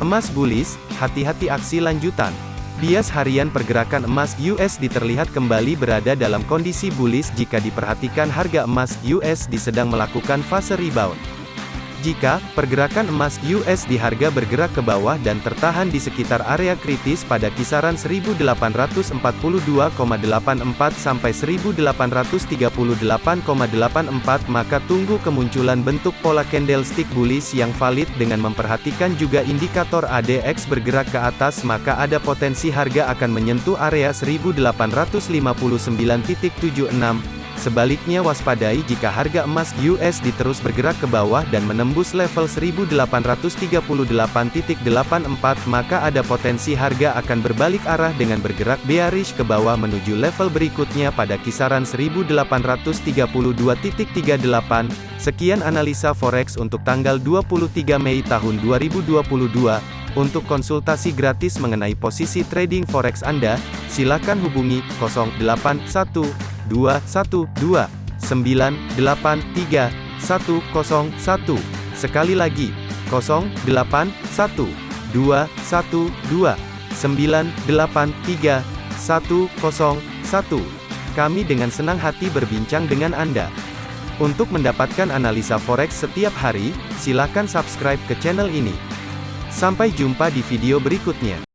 Emas bullish, hati-hati aksi lanjutan. Bias harian pergerakan emas USD terlihat kembali berada dalam kondisi bullish jika diperhatikan harga emas USD sedang melakukan fase rebound. Jika pergerakan emas US di harga bergerak ke bawah dan tertahan di sekitar area kritis pada kisaran 1842,84 sampai 1838,84 maka tunggu kemunculan bentuk pola candlestick bullish yang valid dengan memperhatikan juga indikator ADX bergerak ke atas maka ada potensi harga akan menyentuh area 1859.76 Sebaliknya waspadai jika harga emas USD terus bergerak ke bawah dan menembus level 1838.84 maka ada potensi harga akan berbalik arah dengan bergerak bearish ke bawah menuju level berikutnya pada kisaran 1832.38. Sekian analisa forex untuk tanggal 23 Mei tahun 2022. Untuk konsultasi gratis mengenai posisi trading forex Anda, silakan hubungi 081 212 983 101. Sekali lagi, 081 212 983 101. Kami dengan senang hati berbincang dengan Anda. Untuk mendapatkan analisa forex setiap hari, silakan subscribe ke channel ini. Sampai jumpa di video berikutnya.